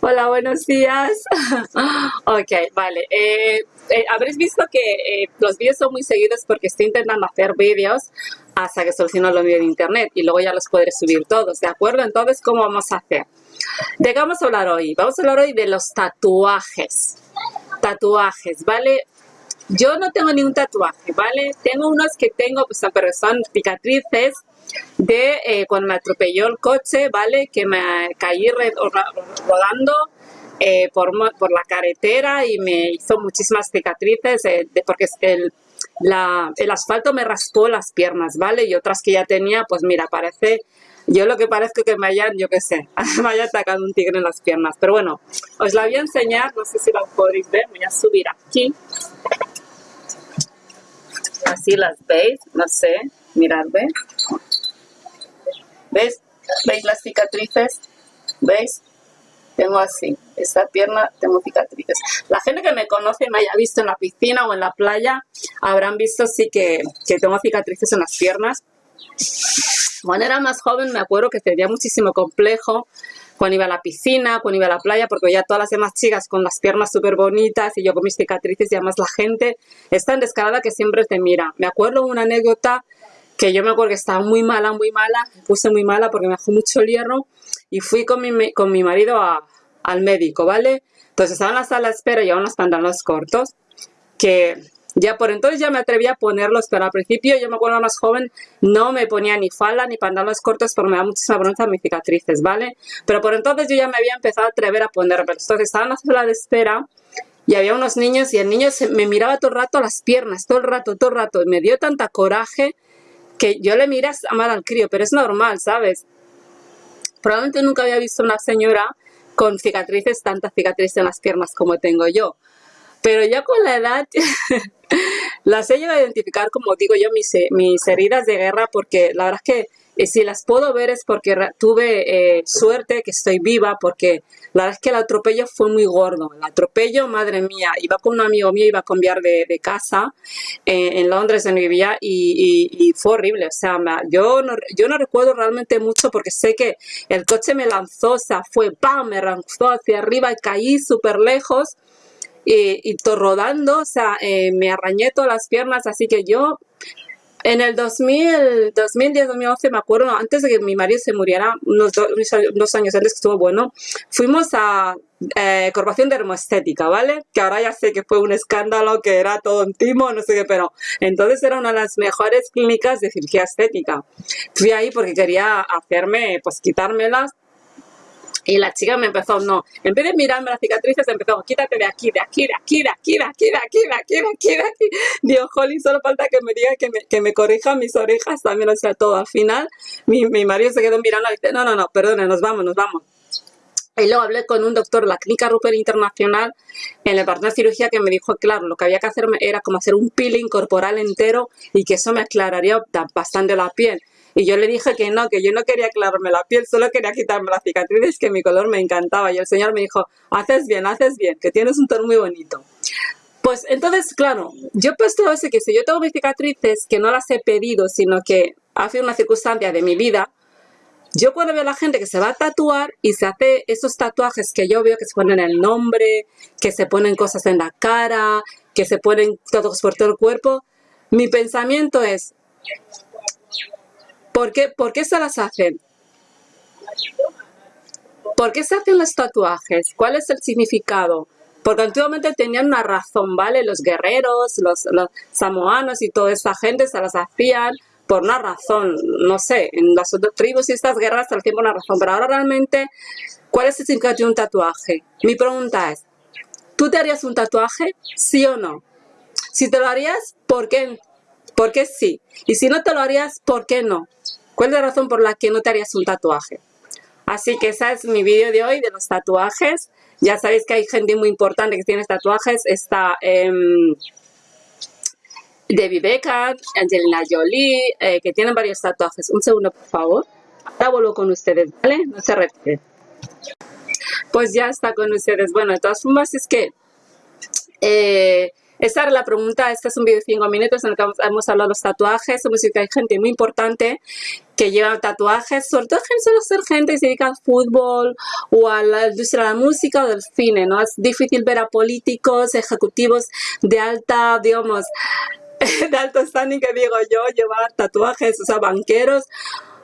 Hola, buenos días. ok, vale. Eh, eh, habréis visto que eh, los vídeos son muy seguidos porque estoy intentando hacer vídeos hasta que soluciono lo mío de internet y luego ya los podré subir todos, ¿de acuerdo? Entonces, ¿cómo vamos a hacer? ¿De qué vamos a hablar hoy? Vamos a hablar hoy de los tatuajes. Tatuajes, ¿vale? Yo no tengo ningún tatuaje, ¿vale? Tengo unos que tengo, pues, pero son cicatrices de eh, cuando me atropelló el coche, ¿vale? Que me caí rodando eh, por, por, la carretera y me hizo muchísimas cicatrices eh, porque el, el asfalto me raspó las piernas, ¿vale? Y otras que ya tenía, pues mira, parece... Yo lo que parezco que me hayan, yo qué sé, me haya atacado un tigre en las piernas. Pero bueno, os la voy a enseñar, no sé si la podréis ver, voy a subir aquí. Así las veis, no sé, mirad, ¿ves? ¿Ves? ¿Veis las cicatrices? ¿Veis? Tengo así, esta pierna tengo cicatrices. La gente que me conoce y me haya visto en la piscina o en la playa, habrán visto sí que, que tengo cicatrices en las piernas. Cuando era más joven me acuerdo que tenía muchísimo complejo cuando iba a la piscina, cuando iba a la playa, porque ya todas las demás chicas con las piernas súper bonitas y yo con mis cicatrices y además la gente es tan descarada que siempre te mira. Me acuerdo una anécdota que yo me acuerdo que estaba muy mala, muy mala, me puse muy mala porque me bajó mucho el hierro y fui con mi, con mi marido al médico, ¿vale? Entonces estaba en la sala de espera y unos pantalones cortos que ya por entonces ya me atreví a ponerlos, pero al principio yo me acuerdo más joven, no me ponía ni falda ni pantalones cortos porque me da muchísima vergüenza mis cicatrices, ¿vale? Pero por entonces yo ya me había empezado a atrever a ponerlos. Entonces estaba en la sala de espera y había unos niños y el niño se, me miraba todo el rato las piernas, todo el rato, todo el rato. Y me dio tanta coraje que yo le miras a mal al crío, pero es normal, ¿sabes? Probablemente nunca había visto una señora con cicatrices, tantas cicatrices en las piernas como tengo yo. Pero ya con la edad las he llegado a identificar, como digo yo, mis, mis heridas de guerra, porque la verdad es que y si las puedo ver es porque tuve eh, suerte que estoy viva, porque la verdad es que el atropello fue muy gordo. El atropello, madre mía, iba con un amigo mío, iba a cambiar de, casa eh, en Londres, donde vivía, y, fue horrible. O sea, yo no, yo no recuerdo realmente mucho porque sé que el coche me lanzó, o sea, fue ¡pam! Me lanzó hacia arriba y caí súper lejos. Y, y rodando, o sea, eh, me arrañé todas las piernas, así que yo en el 2000, 2010, 2011, me acuerdo, antes de que mi marido se muriera, unos, años antes que estuvo bueno, fuimos a eh, Corporación Dermoestética, ¿vale? Que ahora ya sé que fue un escándalo, que era todo un timo, no sé qué, pero entonces era una de las mejores clínicas de cirugía estética. Fui ahí porque quería hacerme, pues quitármelas y la chica me empezó, no, en vez de mirarme las cicatrices, empezó, quítate de aquí, de aquí, de aquí, de aquí, de aquí, de aquí, de aquí, de aquí, de aquí. Dios, Holly, solo falta que me diga que me, que me corrija mis orejas también, o sea, todo. Al final, mi, mi marido se quedó mirando y dice, no, no, no, perdone, nos vamos, nos vamos. Y luego hablé con un doctor de la Clínica Rupert Internacional en el departamento de cirugía que me dijo, claro, lo que había que hacer era como hacer un peeling corporal entero y que eso me aclararía bastante la piel. Y yo le dije que no, que yo no quería aclararme la piel, solo quería quitarme las cicatrices, que mi color me encantaba. Y el señor me dijo, haces bien, haces bien, que tienes un tono muy bonito. Pues entonces, claro, yo he puesto ese que si yo tengo mis cicatrices, que no las he pedido, sino que ha sido una circunstancia de mi vida, yo cuando veo a la gente que se va a tatuar y se hace esos tatuajes que yo veo que se ponen el nombre, que se ponen cosas en la cara, que se ponen tatuajes por todo el cuerpo, mi pensamiento es, ¿Por qué, ¿Por qué se las hacen? ¿Por qué se hacen los tatuajes? ¿Cuál es el significado? Porque antiguamente tenían una razón, ¿vale? Los guerreros, los, samoanos y toda esta gente se las hacían por una razón, no sé, en las tribus y estas guerras hacían por una razón, pero ahora realmente, ¿cuál es el significado de un tatuaje? Mi pregunta es, ¿tú te harías un tatuaje? ¿Sí o no? Si te lo harías, ¿por qué? ¿Por qué sí? Y si no te lo harías, ¿por qué no? ¿Cuál es la razón por la que no te harías un tatuaje? Así que ese es mi vídeo de hoy de los tatuajes. Ya sabéis que hay gente muy importante que tiene tatuajes. Está eh, Debbie Becker, Angelina Jolie, eh, que tienen varios tatuajes. Un segundo, por favor. Ahora vuelvo con ustedes, ¿vale? No se repite. Pues ya está con ustedes. Bueno, de todas formas es que... Eh, esa era la pregunta. Este es un vídeo de 5 minutos en el que hemos hablado de los tatuajes. Somos que hay gente muy importante que lleva tatuajes, sobre todo suele ser gente que se dedica al fútbol o a la industria de la música o del cine, ¿no? Es difícil ver a políticos, ejecutivos de alta, digamos, de alto standing que digo yo, llevar tatuajes, o sea, banqueros.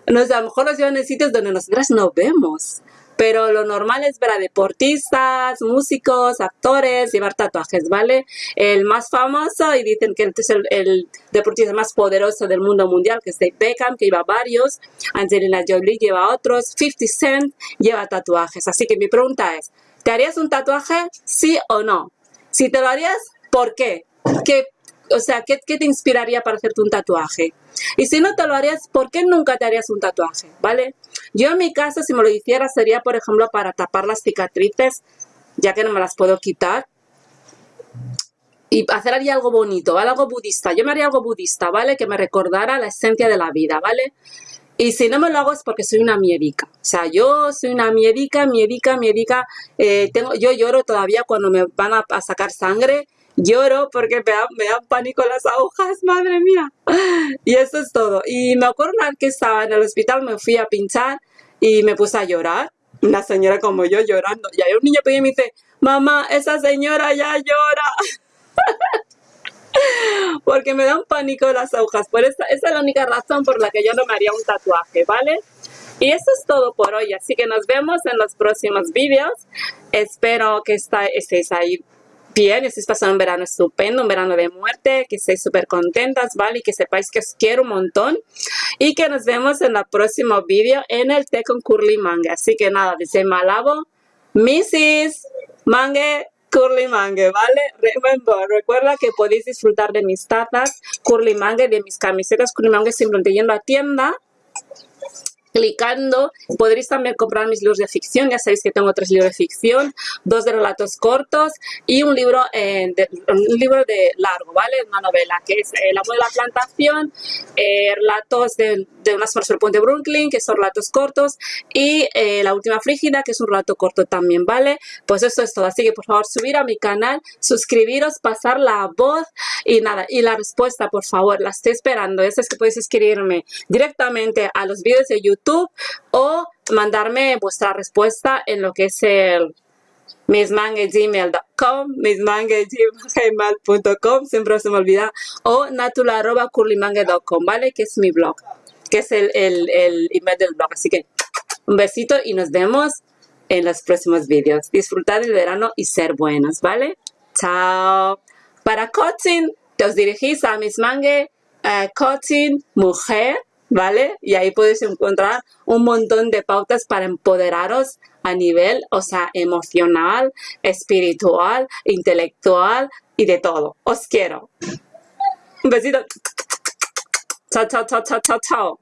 No, a lo mejor los llevan en sitios donde nosotras no vemos pero lo normal es ver a deportistas, músicos, actores, llevar tatuajes, ¿vale? El más famoso, y dicen que es el, deportista más poderoso del mundo mundial, que es Dave Beckham, que lleva varios, Angelina Jolie lleva otros, 50 Cent lleva tatuajes. Así que mi pregunta es, ¿te harías un tatuaje, sí o no? Si te lo harías, ¿por qué? ¿Qué o sea, ¿qué, ¿qué, te inspiraría para hacerte un tatuaje? Y si no te lo harías, ¿por qué nunca te harías un tatuaje? ¿Vale? Yo en mi caso, si me lo hiciera, sería, por ejemplo, para tapar las cicatrices, ya que no me las puedo quitar. Y hacer algo bonito, ¿vale? Algo budista. Yo me haría algo budista, ¿vale? Que me recordara la esencia de la vida, ¿vale? Y si no me lo hago es porque soy una miedica. O sea, yo soy una miedica, miedica, miedica. Eh, tengo, yo lloro todavía cuando me van a sacar sangre lloro porque me dan, me dan pánico las agujas, madre mía. Y eso es todo. Y me acuerdo una vez que estaba en el hospital, me fui a pinchar y me puse a llorar. Una señora como yo llorando. Y hay un niño pequeño y me dice, mamá, esa señora ya llora. porque me dan pánico las agujas. Por esa, esa es la única razón por la que yo no me haría un tatuaje, ¿vale? Y eso es todo por hoy, así que nos vemos en los próximos vídeos. Espero que estéis ahí bien, estéis pasando un verano estupendo, un verano de muerte, que estéis súper contentas, ¿vale? Y que sepáis que os quiero un montón y que nos vemos en el próximo vídeo en el té con Curly Mangue. Así que nada, dice Malabo, Mrs. Mangue, Curly Mangue, ¿vale? Remember, recuerda que podéis disfrutar de mis tazas Curly Mangue, de mis camisetas Curly Mangue simplemente yendo a tienda clicando. Podréis también comprar mis libros de ficción. Ya sabéis que tengo tres libros de ficción, dos de relatos cortos y un libro, eh, de, un libro de largo, ¿vale? Una novela que es El amor de la plantación, eh, relatos de, de unas por el puente Brooklyn, que son relatos cortos, y eh, La última frígida, que es un relato corto también, ¿vale? Pues eso es todo. Así que por favor subir a mi canal, suscribiros, pasar la voz y nada. Y la respuesta, por favor, la estoy esperando. Esa es que podéis escribirme directamente a los vídeos de YouTube o mandarme vuestra respuesta en lo que es el mismangegmail.com, mismangegmail.com, siempre se me olvida, o natula.curlymangue.com, ¿vale? Que es mi blog, que es el, el, el email del blog. Así que un besito y nos vemos en los próximos vídeos. Disfrutar del verano y ser buenos, ¿vale? Chao. Para coaching, te os dirigís a Mismangue uh, Coaching Mujer ¿vale? Y ahí podéis encontrar un montón de pautas para empoderaros a nivel, o sea, emocional, espiritual, intelectual y de todo. Os quiero. Un besito. Chao, chao, chao, chao, chao, chao.